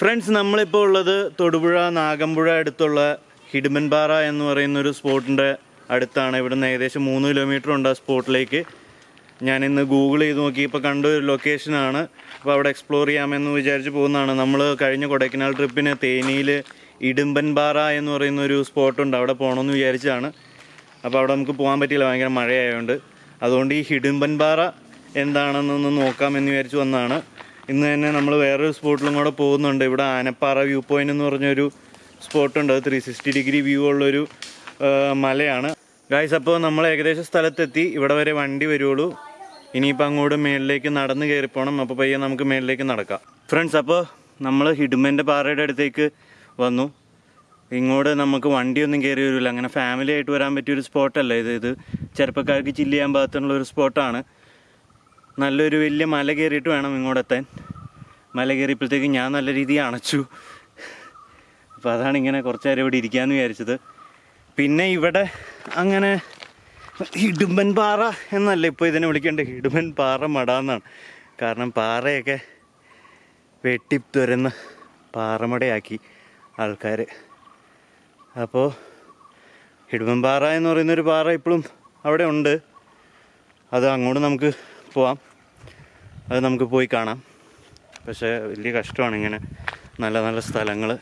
Friends നമ്മളിപ്പോൾ ഉള്ളത് തൊടുപുഴ നാഗമ്പുഴ അടുത്തുള്ള ഹിഡ്മൻപാറ എന്ന് പറയുന്ന ഒരു സ്പോട്ടിന്റെ അടുത്താണ്. ഇവിടുന്ന് ഏകദേശം മൂന്ന് കിലോമീറ്റർ ഉണ്ട് ആ സ്പോട്ടിലേക്ക്. ഞാൻ ഇന്ന് ഗൂഗിൾ ചെയ്ത് നോക്കിയപ്പോൾ കണ്ട ഒരു ലൊക്കേഷനാണ് അപ്പോൾ അവിടെ എക്സ്പ്ലോർ ചെയ്യാമെന്ന് വിചാരിച്ച് പോകുന്നതാണ്. നമ്മൾ കഴിഞ്ഞ കൊടൈക്കനാൽ ട്രിപ്പിന് തേനിയിൽ ഇടുമ്പൻപാറ എന്ന് പറയുന്ന ഒരു സ്പോട്ടുണ്ട്. അവിടെ പോകണമെന്ന് വിചാരിച്ചാണ് അപ്പോൾ അവിടെ നമുക്ക് പോകാൻ പറ്റിയില്ല. ഭയങ്കര മഴയായതുകൊണ്ട് അതുകൊണ്ട് ഈ ഹിഡുമ്പൻപാറ എന്താണെന്നൊന്ന് നോക്കാമെന്ന് വിചാരിച്ച് വന്നതാണ്. ഇന്ന് തന്നെ നമ്മൾ വേറൊരു സ്പോട്ടിലും കൂടെ പോകുന്നുണ്ട്. ഇവിടെ ആനപ്പാറ വ്യൂ പോയിന്റ് എന്ന് പറഞ്ഞൊരു സ്പോട്ടുണ്ട് അത് ത്രീ സിക്സ്റ്റി ഡിഗ്രി വ്യൂ ഉള്ളൊരു മലയാണ്. ഗായ്സ് അപ്പോൾ നമ്മൾ ഏകദേശം സ്ഥലത്തെത്തി. ഇവിടെ വരെ വണ്ടി വരുള്ളൂ ഇനിയിപ്പോൾ അങ്ങോട്ട് മേളിലേക്ക് നടന്ന് കയറിപ്പോണം അപ്പോൾ പയ്യെ നമുക്ക് മേളിലേക്ക് നടക്കാം. ഫ്രണ്ട്സ് അപ്പോൾ നമ്മൾ ഹിഡുമന്റെ പാറയുടെ അടുത്തേക്ക് വന്നു. ഇങ്ങോട്ട് നമുക്ക് വണ്ടിയൊന്നും കയറി വരില്ല അങ്ങനെ ഫാമിലി ആയിട്ട് വരാൻ പറ്റിയൊരു സ്പോട്ടല്ല ഇത്. ഇത് ചെറുപ്പക്കാർക്ക് ചില്ല് ചെയ്യാൻ പാകത്തിനുള്ള ഒരു സ്പോട്ടാണ് നല്ലൊരു വലിയ മല കയറിയിട്ട് വേണം ഇങ്ങോട്ടെത്താൻ മല കയറിയപ്പോഴത്തേക്ക് ഞാൻ നല്ല രീതിയിൽ അണച്ചു. അപ്പോൾ അതാണ് ഇങ്ങനെ കുറച്ച് നേരം ഇവിടെ ഇരിക്കാമെന്ന് വിചാരിച്ചത്. പിന്നെ ഇവിടെ അങ്ങനെ ഹിഡുമ്പൻ പാറ എന്നല്ല ഇപ്പോൾ ഇതിനെ വിളിക്കേണ്ടത്. ഹിഡുമ്പൻ പാറ മട എന്നാണ്. കാരണം പാറയൊക്കെ വെട്ടി തുരന്ന് പാറമടയാക്കി ആൾക്കാർ അപ്പോൾ ഹിഡുമ്പൻ പാറ എന്ന് പറയുന്നൊരു പാറ ഇപ്പോഴും അവിടെ ഉണ്ട്. അത് അങ്ങോട്ട് നമുക്ക് പോവാം. അത് നമുക്ക് പോയി കാണാം. പക്ഷേ വലിയ കഷ്ടമാണ് ഇങ്ങനെ നല്ല നല്ല സ്ഥലങ്ങൾ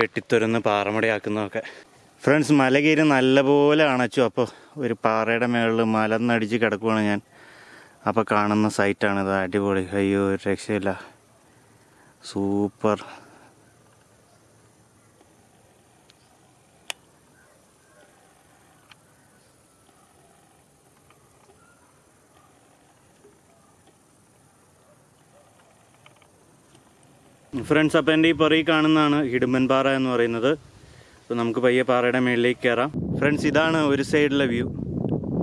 വെട്ടിത്തുരന്ന് പാറമടയാക്കുന്നതൊക്കെ. ഫ്രണ്ട്സ് മല കയറി നല്ലപോലെ അണച്ചു. അപ്പോൾ ഒരു പാറയുടെ മേളിൽ മലന്നടിച്ച് കിടക്കുവാണ് ഞാൻ. അപ്പോൾ കാണുന്ന സൈറ്റാണിത് അടിപൊളി. അയ്യോ ഒരു രക്ഷയില്ല. സൂപ്പർ. ഫ്രണ്ട്സ് അപ്പം എന്റെ ഈ പുറകിൽ കാണുന്നതാണ് ഹിഡുമ്പൻ പാറ എന്ന് പറയുന്നത്. അപ്പോൾ നമുക്ക് പയ്യെ പാറയുടെ മുകളിലേക്ക് കയറാം ഫ്രണ്ട്സ് ഇതാണ് ഒരു സൈഡിലെ വ്യൂ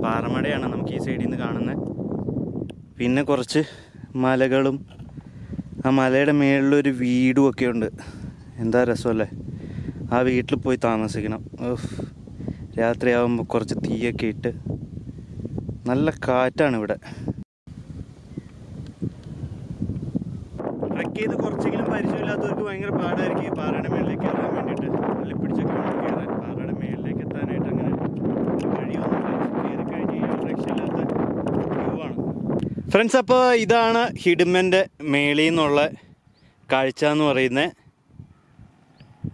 പാറമടയാണ് നമുക്ക് ഈ സൈഡിൽ നിന്ന് കാണുന്നത് പിന്നെ കുറച്ച് മലകളും ആ മലയുടെ മേളിലൊരു വീടും ഒക്കെ ഉണ്ട്. എന്താ രസമല്ലേ? ആ വീട്ടിൽ പോയി താമസിക്കണം. രാത്രിയാകുമ്പോൾ കുറച്ച് തീയൊക്കെ ഇട്ട് നല്ല കാറ്റാണ് ഇവിടെ ട്രക്ക് ചെയ്ത് കുറച്ചെങ്കിലും പരിചയമില്ലാത്തവർക്ക് ഭയങ്കര പാടായിരിക്കും ഈ പാറയുടെ മേളിലേക്ക് കയറാൻ വേണ്ടിയിട്ട്. തള്ളിപ്പിടിച്ചൊക്കെ വേണം കയറാൻ പാറയുടെ മേളിലേക്ക് എത്താനായിട്ട് അങ്ങനെ വ്യൂ ആണ് ഫ്രണ്ട്സ് അപ്പോൾ ഇതാണ് ഹിഡുമന്റെ മേളിൽ നിന്നുള്ള കാഴ്ച എന്ന് പറയുന്നത്.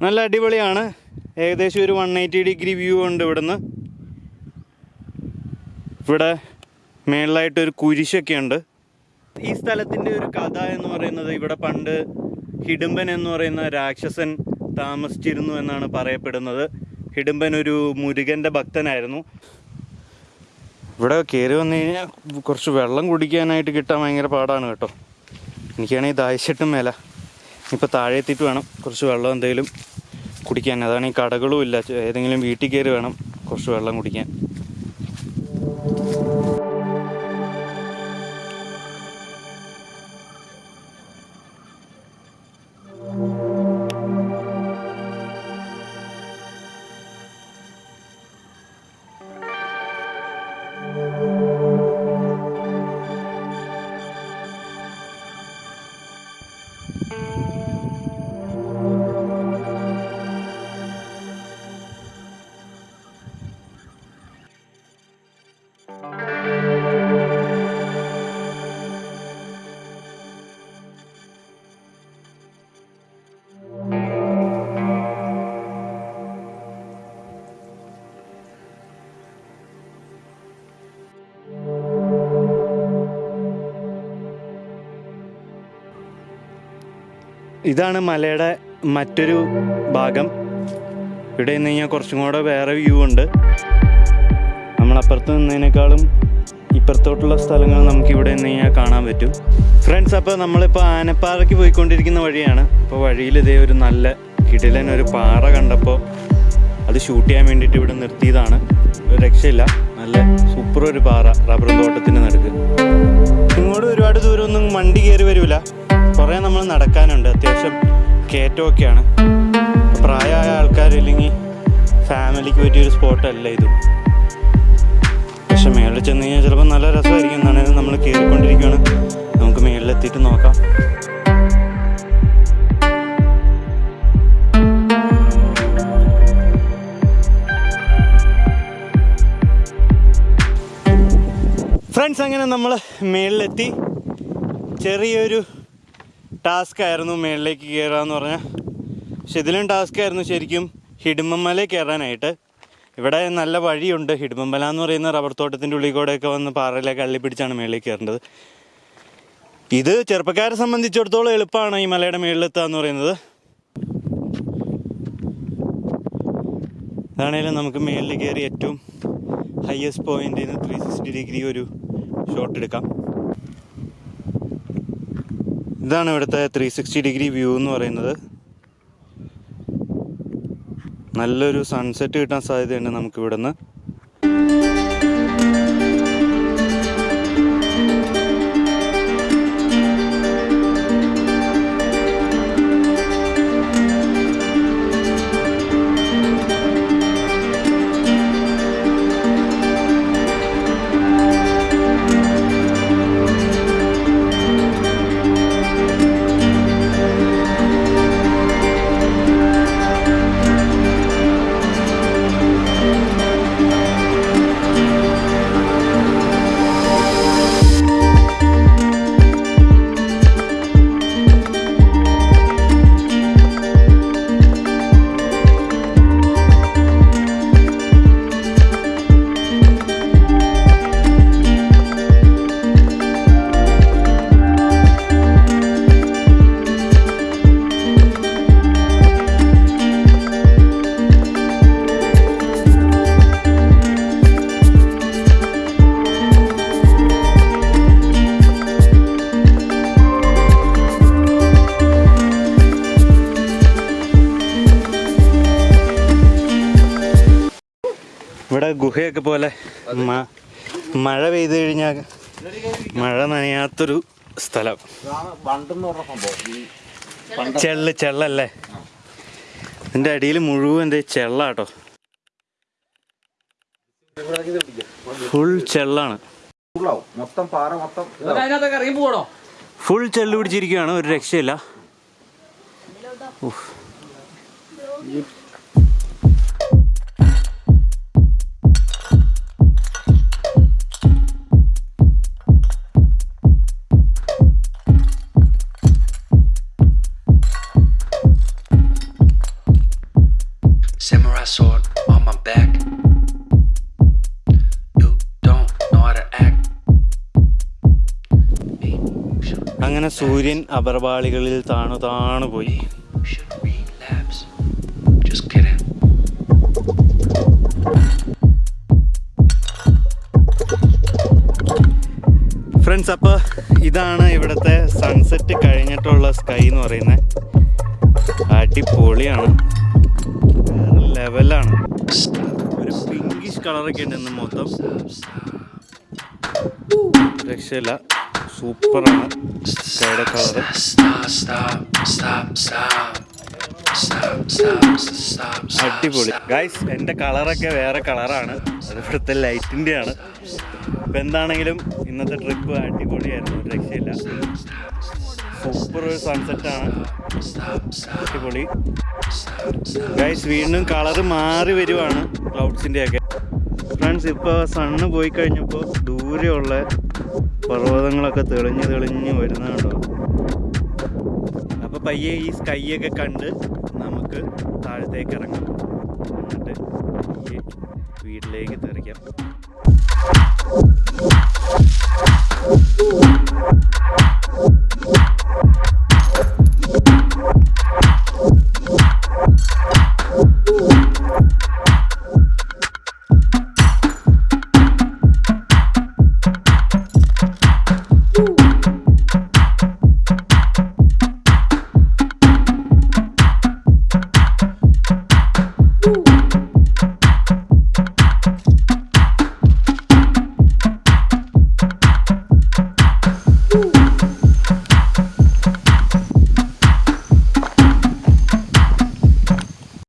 നല്ല അടിപൊളിയാണ്. ഏകദേശം ഒരു വൺ എയ്റ്റി ഡിഗ്രി വ്യൂ ഉണ്ട് ഇവിടുന്ന്. ഇവിടെ മേളിലായിട്ടൊരു കുരിശൊക്കെ ഉണ്ട്. ഈ സ്ഥലത്തിന്റെ ഒരു കഥ എന്ന് പറയുന്നത് ഇവിടെ പണ്ട് ഹിഡുംബൻ എന്ന് പറയുന്ന രാക്ഷസൻ താമസിച്ചിരുന്നു എന്നാണ് പറയപ്പെടുന്നത്. ഹിഡുംബൻ ഒരു മുരുകന്റെ ഭക്തനായിരുന്നു. ഇവിടെ കയറി വന്നു കഴിഞ്ഞാൽ കുറച്ച് വെള്ളം കുടിക്കാനായിട്ട് കിട്ടാൻ ഭയങ്കര പാടാണ് കേട്ടോ. എനിക്കാണെങ്കിൽ ദാഹിച്ചിട്ടും മേല. ഇപ്പോൾ താഴെ എത്തിയിട്ട് വേണം കുറച്ച് വെള്ളം എന്തെങ്കിലും കുടിക്കാൻ. അതാണ് ഈ കടകളും ഇല്ല. ഏതെങ്കിലും വീട്ടിൽ കയറി വേണം കുറച്ച് വെള്ളം കുടിക്കാൻ. ഇതാണ് മലയുടെ മറ്റൊരു ഭാഗം. ഇവിടെ നിന്ന് കഴിഞ്ഞാൽ കുറച്ചും കൂടെ വേറെ വ്യൂ ഉണ്ട്. നമ്മളപ്പുറത്ത് നിന്നതിനേക്കാളും ഇപ്പുറത്തോട്ടുള്ള സ്ഥലങ്ങൾ നമുക്ക് ഇവിടെ നിന്ന് കഴിഞ്ഞാൽ കാണാൻ പറ്റും. ഫ്രണ്ട്സ് അപ്പോൾ നമ്മളിപ്പോൾ ആനപ്പാറയ്ക്ക് പോയിക്കൊണ്ടിരിക്കുന്ന വഴിയാണ്. അപ്പോൾ വഴിയിൽ ഇതേ ഒരു നല്ല കിടിലൻ ഒരു പാറ കണ്ടപ്പോൾ അത് ഷൂട്ട് ചെയ്യാൻ വേണ്ടിയിട്ട് ഇവിടെ നിർത്തിയതാണ്. രക്ഷയില്ല. നല്ല സൂപ്പർ ഒരു പാറ റബ്ബർ തോട്ടത്തിന്റെ നടുക്ക്. ഇങ്ങോട്ട് ഒരുപാട് ദൂരമൊന്നും വണ്ടി കയറി വരില്ല. കുറെ നമ്മൾ നടക്കാനുണ്ട്. അത്യാവശ്യം കയറ്റമൊക്കെയാണ് പ്രായമായ ആൾക്കാർ ഇല്ലെങ്കിൽ ഫാമിലിക്ക് പറ്റിയൊരു സ്പോട്ടല്ല ഇത്. പക്ഷെ മേളിൽ ചെന്ന് കഴിഞ്ഞാൽ ചിലപ്പോൾ നല്ല രസമായിരിക്കും. എന്നാണെങ്കിലും നമ്മൾ കയറിക്കൊണ്ടിരിക്കുകയാണ് നമുക്ക് മേളിലെത്തിയിട്ട് നോക്കാം. ഫ്രണ്ട്സ് അങ്ങനെ നമ്മൾ മേളിലെത്തി. ചെറിയൊരു ടാസ്ക് ആയിരുന്നു മേളിലേക്ക് കയറുക എന്ന് പറഞ്ഞാൽ പക്ഷെ ഇതിലും ടാസ്ക് ആയിരുന്നു ശരിക്കും ഹിഡുമ്പമല കയറാനായിട്ട് ഇവിടെ നല്ല വഴിയുണ്ട്. ഹിഡുമ്പമല എന്ന് പറയുന്ന റബ്ബർ തോട്ടത്തിന്റെ ഉള്ളിൽ ഒക്കെ വന്ന് പാറയിലേക്ക് അള്ളി പിടിച്ചാണ് മേളിലേക്ക് കയറേണ്ടത് ഇത് ചെറുപ്പക്കാരെ സംബന്ധിച്ചിടത്തോളം എളുപ്പമാണ് ഈ മലയുടെ മേളിലെത്തുക എന്ന് പറയുന്നത്. അതാണേലും നമുക്ക് മേളിൽ കയറി ഏറ്റവും ഹയസ്റ്റ് പോയിന്റിൽ നിന്ന് ത്രീ സിക്സ്റ്റി ഡിഗ്രി ഒരു ഷോട്ട് എടുക്കാം. ഇതാണ് ഇവിടുത്തെ ത്രീ സിക്സ്റ്റി ഡിഗ്രി വ്യൂ എന്ന് പറയുന്നത്. നല്ലൊരു സൺസെറ്റ് കിട്ടാൻ സാധ്യതയുണ്ട് നമുക്ക് ഇവിടെ ഗുഹയൊക്കെ പോലെ മഴ പെയ്തു കഴിഞ്ഞാൽ മഴ നനയാത്തൊരു സ്ഥലം. ചെള്ള് ചെള്ളല്ലേ? ഇതിന്റെ അടിയിൽ മുഴുവൻ എന്തേ ചെള്ളാട്ടോ. ഫുൾ ചെള്ളാണ്. ഫുൾ ചെള്ളു പിടിച്ചിരിക്കുകയാണ്. ഒരു രക്ഷയില്ല. സൂര്യൻ അപർവാളികളിൽ താണു താണു പോയി. ഫ്രണ്ട്സ് അപ്പോൾ ഇതാണ് ഇവിടുത്തെ സൺസെറ്റ് കഴിഞ്ഞിട്ടുള്ള സ്കൈ എന്ന് പറയുന്നത് അടിപൊളിയാണ്. വേറെ ലെവലാണ് ഒരു പിങ്കിഷ് കളറൊക്കെ ഉണ്ട് ഇന്ന് മൊത്തം. രക്ഷയില്ല. സൂപ്പറാണ്. Stop. അടിപൊളി. ഗൈസ് എന്റെ കളറൊക്കെ വേറെ കളറാണ്. അത് ഇവിടുത്തെ ആണ് ഇപ്പം എന്താണെങ്കിലും ഇന്നത്തെ ട്രിപ്പ് അടിപൊളിയായിരുന്നു. രക്ഷയില്ല. സൂപ്പർ ഒരു സൺസെറ്റാണ് അടിപൊളി. ഗൈസ് വീണ്ടും കളറ് മാറി വരുവാണ്. ക്ലൗഡ്സിന്റെ ഒക്കെ ഫ്രണ്ട്സ് ഇപ്പോൾ സണ്ണ് പോയി കഴിഞ്ഞപ്പോൾ ദൂരെയുള്ള പർവതങ്ങളൊക്കെ തെളിഞ്ഞ് തെളിഞ്ഞ് വരുന്നുണ്ടോ അപ്പോൾ പയ്യെ ഈ സ്കൈയൊക്കെ കണ്ട് നമുക്ക് താഴത്തേക്ക് ഇറങ്ങാം. എന്നിട്ട് വീട്ടിലേക്ക് തെറിക്കാം.